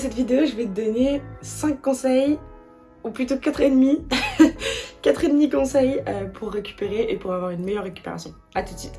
cette vidéo, je vais te donner 5 conseils, ou plutôt 4,5 4,5 conseils euh, pour récupérer et pour avoir une meilleure récupération. A tout de suite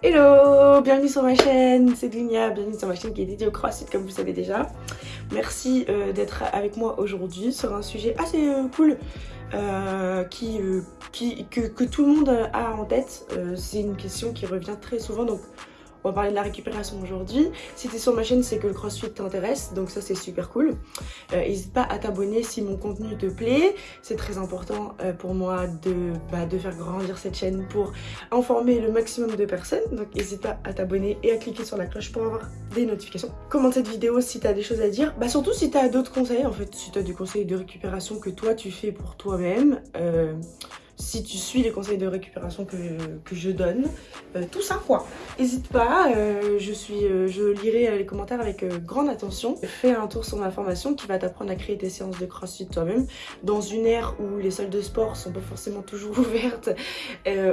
Hello Bienvenue sur ma chaîne, c'est Dunia, bienvenue sur ma chaîne qui est dédiée au crossfit comme vous savez déjà. Merci euh, d'être avec moi aujourd'hui sur un sujet assez euh, cool qui, que, tout le monde a en tête. c'est une question qui revient très souvent donc on va parler de la récupération aujourd'hui. Si tu es sur ma chaîne, c'est que le crossfit t'intéresse, donc ça c'est super cool. Euh, n'hésite pas à t'abonner si mon contenu te plaît. C'est très important euh, pour moi de, bah, de faire grandir cette chaîne pour informer le maximum de personnes. Donc n'hésite pas à t'abonner et à cliquer sur la cloche pour avoir des notifications. Commente cette vidéo si tu as des choses à dire. Bah surtout si tu as d'autres conseils, en fait, si tu as des conseils de récupération que toi tu fais pour toi-même. Euh, si tu suis les conseils de récupération que, je donne, euh, tout ça quoi. N'hésite pas, euh, je, suis, euh, je lirai les commentaires avec grande attention. Fais un tour sur ma formation qui va t'apprendre à créer tes séances de crossfit toi-même dans une ère où les salles de sport sont pas forcément toujours ouvertes,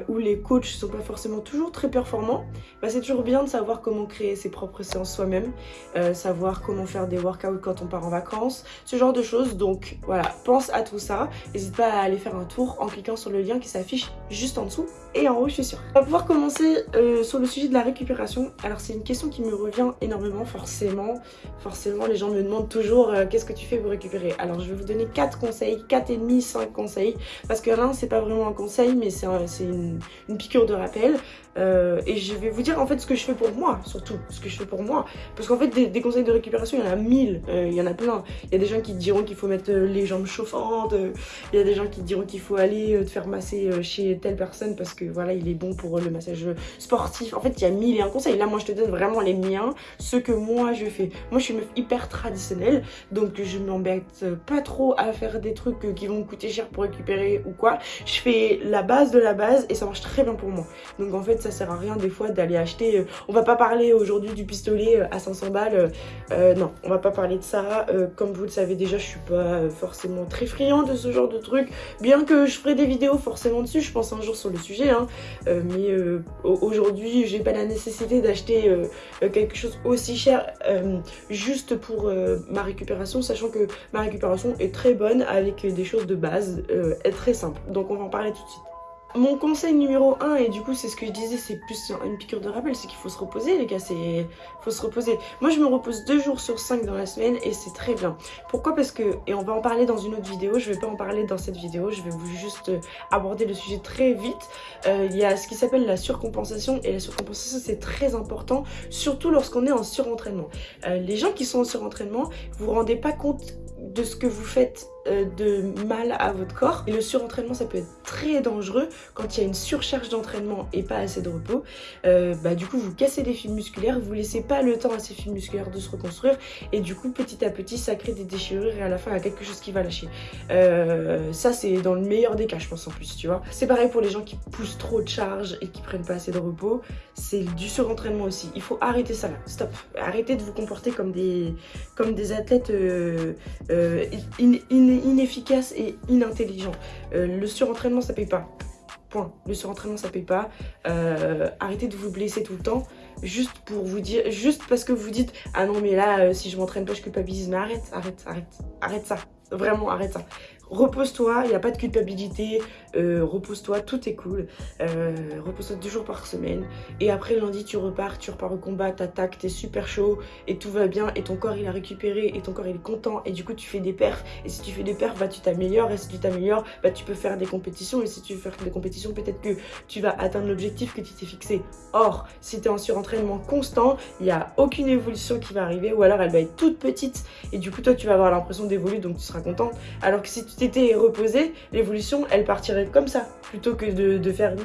où les coachs sont pas forcément toujours très performants. Bah, c'est toujours bien de savoir comment créer ses propres séances soi-même, savoir comment faire des workouts quand on part en vacances, ce genre de choses. Donc voilà, pense à tout ça. N'hésite pas à aller faire un tour en cliquant sur le lien qui s'affiche juste en dessous et en haut je suis sûre. On va pouvoir commencer euh, sur le sujet de la récupération. Alors c'est une question qui me revient énormément forcément. Forcément les gens me demandent toujours euh, qu'est-ce que tu fais pour récupérer? Alors je vais vous donner 4 conseils, 4 et demi, 5 conseils. Parce que l'un c'est pas vraiment un conseil mais c'est une, une, piqûre de rappel. Euh, et je vais vous dire en fait ce que je fais pour moi surtout. Ce que je fais pour moi. Parce qu'en fait des, conseils de récupération il y en a mille. il y en a plein. Il y a des gens qui diront qu'il faut mettre les jambes chauffantes. il y a des gens qui diront qu'il faut aller te faire masser euh, chez telle personne parce que voilà, il est bon pour le massage sportif. En fait, il y a mille et un conseils. Là, moi, je te donne vraiment les miens, ce que moi, je fais. Moi, je suis une meuf hyper traditionnelle, donc je m'embête pas trop à faire des trucs qui vont me coûter cher pour récupérer ou quoi. Je fais la base de la base et ça marche très bien pour moi. Donc, en fait, ça sert à rien des fois d'aller acheter... Euh, on va pas parler aujourd'hui du pistolet euh, à 500 balles. non, on va pas parler de ça. comme vous le savez déjà, je suis pas forcément très friand de ce genre de trucs. Bien que je ferai des vidéos forcément dessus, je pense un jour sur le sujet, hein. euh, mais euh, aujourd'hui j'ai pas la nécessité d'acheter euh, quelque chose aussi cher juste pour ma récupération, sachant que ma récupération est très bonne avec des choses de base, est très simple. Donc on va en parler tout de suite. Mon conseil numéro 1, et du coup c'est ce que je disais, c'est plus une piqûre de rappel, c'est qu'il faut se reposer les gars, c'est faut se reposer. Moi je me repose deux jours sur 5 dans la semaine et c'est très bien. Pourquoi? Parce que, et on va en parler dans une autre vidéo, je vais pas en parler dans cette vidéo, je vais vous juste aborder le sujet très vite. Euh, il y a ce qui s'appelle la surcompensation et la surcompensation c'est très important, surtout lorsqu'on est en surentraînement. Euh, les gens qui sont en surentraînement, vous vous rendez pas compte de ce que vous faites de mal à votre corps. Et le surentraînement, ça peut être très dangereux quand il y a une surcharge d'entraînement et pas assez de repos. Euh, bah, du coup, vous cassez les fibres musculaires, vous laissez pas le temps à ces fibres musculaires de se reconstruire. Et du coup, petit à petit, ça crée des déchirures et à la fin, il y a quelque chose qui va lâcher. Euh, ça, c'est dans le meilleur des cas, je pense, en plus, tu vois. C'est pareil pour les gens qui poussent trop de charge et qui prennent pas assez de repos. C'est du surentraînement aussi. Il faut arrêter ça là. Stop. Arrêtez de vous comporter comme des, des athlètes in, inefficace et inintelligent. Euh, le surentraînement, ça paye pas. Point. Le surentraînement, ça paye pas. Euh, arrêtez de vous blesser tout le temps. Juste pour vous dire, juste parce que vous dites Ah non, mais là, euh, si je m'entraîne pas, je culpabilise. Mais arrête, arrête, arrête. Arrête ça. Vraiment, arrête ça repose-toi, il n'y a pas de culpabilité, euh, repose-toi, tout est cool, euh, repose-toi deux jours par semaine, et après lundi tu repars, tu repars au combat, t'attaques, t'es super chaud, et tout va bien, et ton corps il a récupéré, et ton corps il est content, et du coup tu fais des perfs, et si tu fais des perfs, bah tu t'améliores, et si tu t'améliores, bah tu peux faire des compétitions, et si tu veux faire des compétitions, peut-être que tu vas atteindre l'objectif que tu t'es fixé. Or, si tu es en surentraînement constant, il n'y a aucune évolution qui va arriver, ou alors elle va être toute petite, et du coup toi tu vas avoir l'impression d'évoluer, donc tu seras contente, alors que si tu t'étais reposé, l'évolution, elle partirait comme ça, plutôt que de, faire...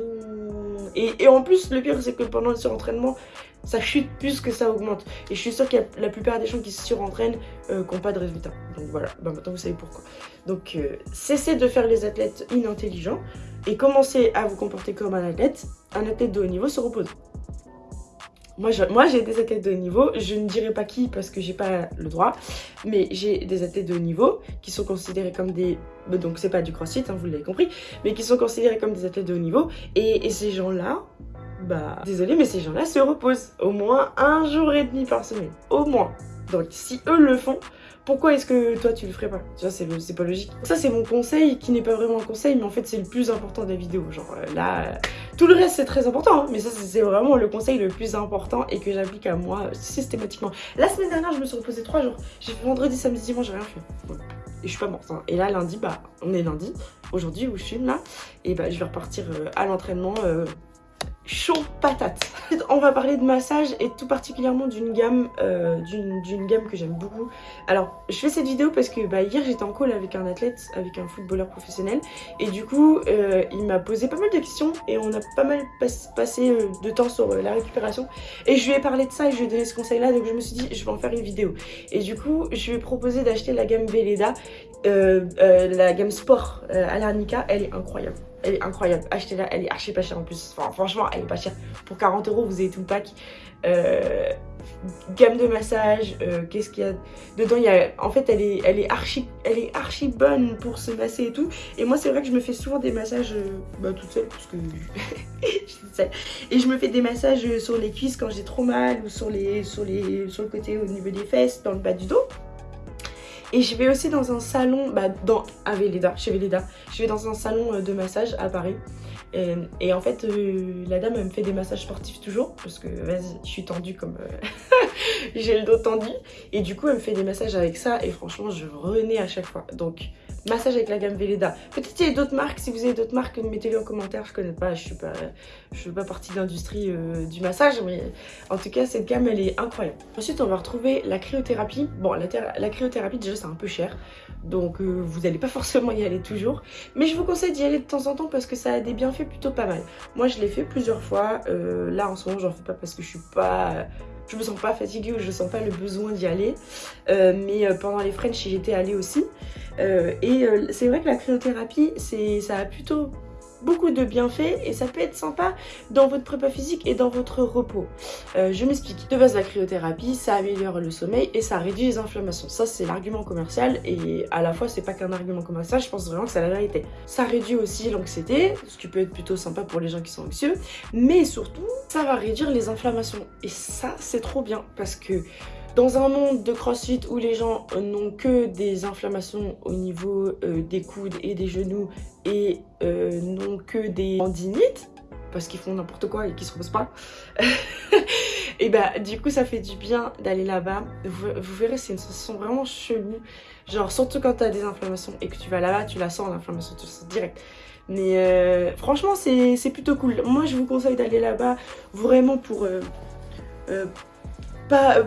Et, en plus, le pire, c'est que pendant le surentraînement, ça chute plus que ça augmente. Et je suis sûre qu'il y a la plupart des gens qui se surentraînent euh, n'ont pas de résultats. Donc voilà, bah, maintenant vous savez pourquoi. Donc euh, cessez de faire les athlètes inintelligents et commencez à vous comporter comme un athlète. Un athlète de haut niveau se repose. Moi, j'ai des athlètes de haut niveau. Je ne dirai pas qui parce que j'ai pas le droit. Mais j'ai des athlètes de haut niveau qui sont considérés comme des... Bah, donc, c'est pas du crossfit, hein, vous l'avez compris. Mais qui sont considérés comme des athlètes de haut niveau. Et, ces gens-là, bah... Désolé, mais ces gens-là se reposent. Au moins un jour et demi par semaine. Au moins. Donc si eux le font, pourquoi est-ce que toi tu le ferais pas? Tu vois, c'est pas logique. Ça c'est mon conseil qui n'est pas vraiment un conseil, mais en fait c'est le plus important de la vidéo. Genre euh, là, euh, tout le reste c'est très important, hein, mais ça c'est vraiment le conseil le plus important et que j'applique à moi systématiquement. La semaine dernière je me suis reposée 3 jours. J'ai fait vendredi, samedi, dimanche, j'ai rien fait. Et je suis pas morte. Hein. Et là lundi, bah on est lundi, aujourd'hui où je filme là, et bah je vais repartir euh, à l'entraînement chaud patate. On va parler de massage et tout particulièrement d'une gamme, euh, d'une gamme que j'aime beaucoup. Alors, je fais cette vidéo parce que bah, hier j'étais en call avec un athlète, avec un footballeur professionnel et du coup euh, il m'a posé pas mal de questions et on a pas mal passé euh, de temps sur la récupération et je lui ai parlé de ça et je lui ai donné ce conseil là donc je me suis dit je vais en faire une vidéo. Et du coup je lui ai proposé d'acheter la gamme Velleda, la gamme sport à l'arnica, elle est incroyable. Elle est incroyable. Achetez-la, elle est archi pas chère en plus. Enfin, franchement, elle est pas chère. Pour 40 euros, vous avez tout le pack. Euh, gamme de massage, euh, qu'est-ce qu'il y a dedans? Il y a, En fait, elle est, elle, est archi, elle est archi bonne pour se masser et tout. Et moi, c'est vrai que je me fais souvent des massages euh, bah, toute seule, parce que je suis toute seule. Et je me fais des massages sur les cuisses quand j'ai trop mal, ou sur, les, sur, les, sur le côté au niveau des fesses, dans le bas du dos. Et je vais aussi dans un salon, bah, dans, à Véleda, chez Véleda. Je vais dans un salon euh, de massage à Paris. Et, en fait, euh, la dame, elle me fait des massages sportifs toujours. Parce que, vas-y, je suis tendue comme... Euh, j'ai le dos tendu. Et du coup, elle me fait des massages avec ça. Et franchement, je renais à chaque fois. Donc, massage avec la gamme Velleda. Peut-être qu'il y a d'autres marques, si vous avez d'autres marques, mettez-les en commentaire, je connais pas, je suis pas, je fais pas partie de l'industrie euh, du massage, mais en tout cas cette gamme elle est incroyable. Ensuite on va retrouver la cryothérapie. Bon la, la cryothérapie déjà c'est un peu cher, donc euh, vous n'allez pas forcément y aller toujours, mais je vous conseille d'y aller de temps en temps parce que ça a des bienfaits plutôt pas mal. Moi je l'ai fait plusieurs fois, euh, là en ce moment j'en fais pas parce que je suis pas je me sens pas fatiguée ou je sens pas le besoin d'y aller. mais pendant les French, j'étais allée aussi. Euh, et euh, c'est vrai que la cryothérapie, ça a plutôt beaucoup de bienfaits et ça peut être sympa dans votre prépa physique et dans votre repos. Euh, je m'explique. De base, la cryothérapie, ça améliore le sommeil et ça réduit les inflammations. Ça, c'est l'argument commercial et à la fois, c'est pas qu'un argument commercial, je pense vraiment que c'est la vérité. Ça réduit aussi l'anxiété, ce qui peut être plutôt sympa pour les gens qui sont anxieux, mais surtout, ça va réduire les inflammations. Et ça, c'est trop bien parce que dans un monde de crossfit où les gens n'ont que des inflammations au niveau euh, des coudes et des genoux et euh, n'ont que des tendinites, parce qu'ils font n'importe quoi et qu'ils se reposent pas, et bah du coup ça fait du bien d'aller là-bas. Vous, verrez c'est une sensation vraiment chelou, genre surtout quand tu as des inflammations et que tu vas là-bas, tu la sens l'inflammation, tu sens direct. Mais euh, franchement c'est plutôt cool. Moi je vous conseille d'aller là-bas vraiment pour... pas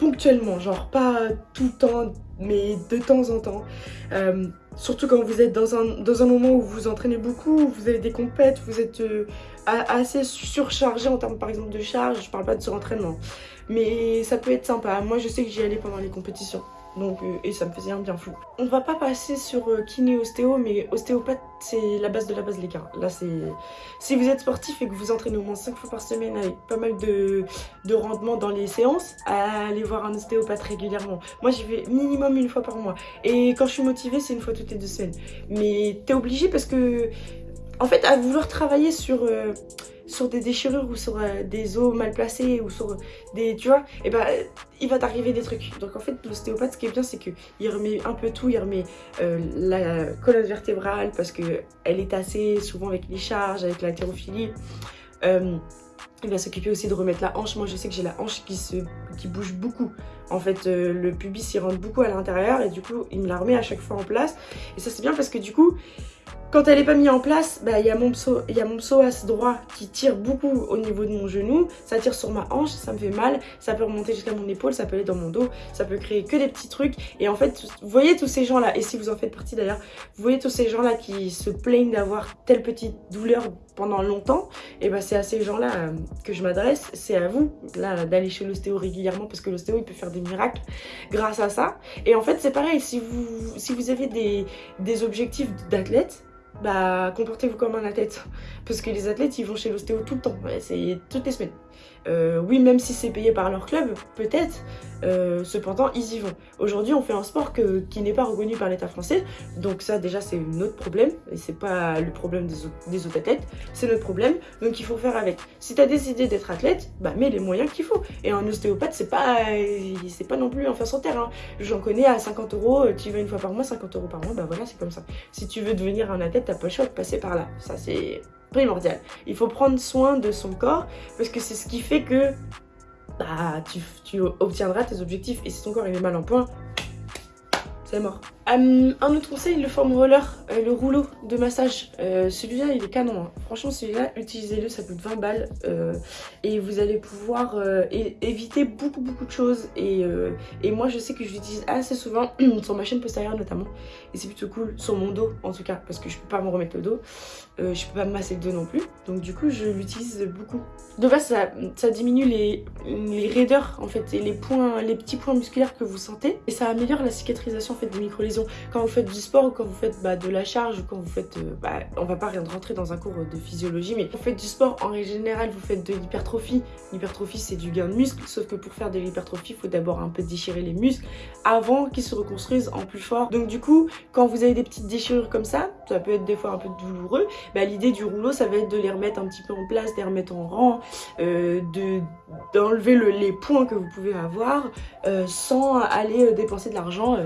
ponctuellement, genre pas tout le temps, mais de temps en temps. Euh, surtout quand vous êtes dans un, dans un moment où vous entraînez beaucoup, vous avez des compètes, vous êtes euh, assez surchargé en termes par exemple de charge, je parle pas de surentraînement. Mais ça peut être sympa, moi je sais que j'y allais pendant les compétitions. Euh, et ça me faisait un bien fou. On va pas passer sur euh, kiné ostéo, mais ostéopathe, c'est la base de la base, les gars. Là, c'est... Si vous êtes sportif et que vous entraînez au moins 5 fois par semaine avec pas mal de, de rendement dans les séances, allez voir un ostéopathe régulièrement. Moi, j'y vais minimum une fois par mois. Et quand je suis motivée, c'est une fois toutes les deux semaines. Mais t'es obligé parce que... En fait, à vouloir travailler sur... Euh, des déchirures ou sur euh, des os mal placés ou sur des, tu vois, et ben il va t'arriver des trucs. Donc en fait l'ostéopathe ce qui est bien c'est qu'il remet un peu tout, il remet euh, la colonne vertébrale parce que elle est assez souvent avec les charges, avec l'haltérophilie. Il va s'occuper aussi de remettre la hanche. Moi, je sais que j'ai la hanche qui, qui bouge beaucoup. En fait, le pubis, il rentre beaucoup à l'intérieur et du coup, il me la remet à chaque fois en place. Et ça, c'est bien parce que du coup, quand elle n'est pas mise en place, bah, il y a mon psoas droit qui tire beaucoup au niveau de mon genou. Ça tire sur ma hanche, ça me fait mal. Ça peut remonter jusqu'à mon épaule, ça peut aller dans mon dos. Ça peut créer que des petits trucs. Et en fait, vous voyez tous ces gens-là, et si vous en faites partie d'ailleurs, vous voyez tous ces gens-là qui se plaignent d'avoir telle petite douleur pendant longtemps. Et bah c'est à ces gens-là euh, que je m'adresse. C'est à vous d'aller chez l'ostéo régulièrement parce que l'ostéo il peut faire des miracles grâce à ça. Et en fait c'est pareil, si vous, si vous avez des, des objectifs d'athlète, bah comportez-vous comme un athlète parce que les athlètes ils vont chez l'ostéo tout le temps c'est toutes les semaines Euh, oui, même si c'est payé par leur club, peut-être, euh, cependant, ils y vont. Aujourd'hui, on fait un sport qui n'est pas reconnu par l'État français, donc ça, déjà, c'est notre problème, et c'est pas le problème des, des autres athlètes, c'est notre problème, donc il faut faire avec. Si tu as décidé d'être athlète, bah mets les moyens qu'il faut. Et un ostéopathe, c'est pas, c'est pas non plus un face en terre. Hein. J'en connais à 50 euros, tu vas une fois par mois, 50 euros par mois, bah voilà, c'est comme ça. Si tu veux devenir un athlète, t'as pas le choix de passer par là. Ça, c'est primordial. Il faut prendre soin de son corps, parce que c'est ce qui fait que bah, tu, tu, obtiendras tes objectifs. Et si ton corps il est mal en point, c'est mort. Euh, un autre conseil, le foam roller, euh, le rouleau de massage. Euh, celui-là, il est canon. Hein. Franchement, celui-là, utilisez-le, ça coûte 20 balles. et vous allez pouvoir éviter beaucoup, beaucoup de choses. Et, moi, je sais que je l'utilise assez souvent sur ma chaîne postérieure notamment. Et c'est plutôt cool, sur mon dos en tout cas, parce que je peux pas me remettre le dos. je peux pas me masser le dos non plus. Donc du coup, je l'utilise beaucoup. De base, ça, diminue les, raideurs en fait, et les, points, les petits points musculaires que vous sentez. Et ça améliore la cicatrisation fait, des micro-lésions quand vous faites du sport ou quand vous faites bah, de la charge ou quand vous faites... Euh, bah, on va pas rentrer dans un cours de physiologie, mais quand vous faites du sport, en général, vous faites de l'hypertrophie. L'hypertrophie, c'est du gain de muscle, sauf que pour faire de l'hypertrophie, il faut d'abord un peu déchirer les muscles avant qu'ils se reconstruisent en plus fort. Donc du coup, quand vous avez des petites déchirures comme ça, ça peut être des fois un peu douloureux, bah, l'idée du rouleau, ça va être de les remettre un petit peu en place, de les remettre en rang, euh, d'enlever les points que vous pouvez avoir euh, sans aller dépenser de l'argent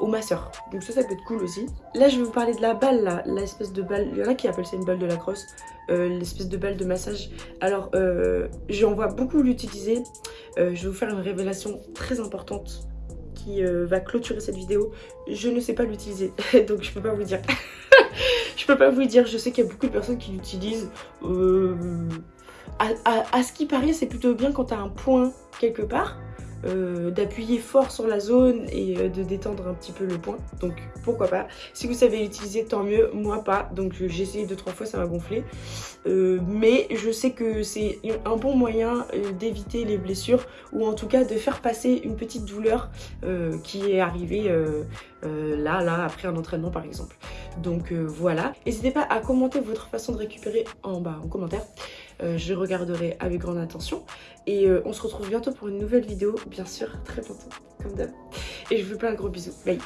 au masseur. Donc ça, ça peut être cool aussi. Là, je vais vous parler de la balle, là, l'espèce de balle. Il y en a qui appellent ça une balle de la crosse, euh, l'espèce de balle de massage. Alors, euh, j'en vois beaucoup l'utiliser. Euh, je vais vous faire une révélation très importante qui va clôturer cette vidéo. Je ne sais pas l'utiliser, donc je peux pas vous dire. je peux pas vous dire, je sais qu'il y a beaucoup de personnes qui l'utilisent. À, ce qui paraît, c'est plutôt bien quand tu as un point quelque part. Euh, d'appuyer fort sur la zone et euh, de détendre un petit peu le point. Donc pourquoi pas. Si vous savez l'utiliser, tant mieux. Moi pas. Donc j'ai essayé deux trois fois, ça m'a gonflé. Euh, mais je sais que c'est un bon moyen d'éviter les blessures ou en tout cas de faire passer une petite douleur qui est arrivée là, là, après un entraînement par exemple. Donc voilà. N'hésitez pas à commenter votre façon de récupérer en bas en commentaire. Euh, je regarderai avec grande attention. Et euh, on se retrouve bientôt pour une nouvelle vidéo, bien sûr, très bientôt, comme d'hab. Et je vous fais plein de gros bisous. Bye